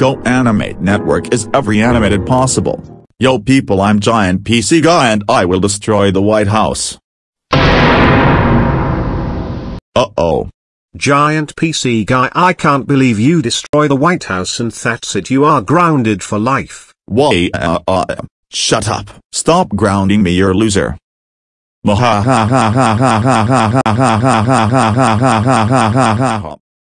Go Animate Network is every animated possible. Yo people I'm Giant PC Guy and I will destroy the White House. Uh-oh. Giant PC guy I can't believe you destroy the White House and that's it you are grounded for life. Why uh, uh, shut up. Stop grounding me you're a loser.